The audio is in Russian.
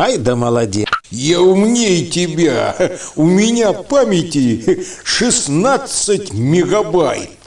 Ай да молодец. Я умнее тебя. У меня памяти 16 мегабайт.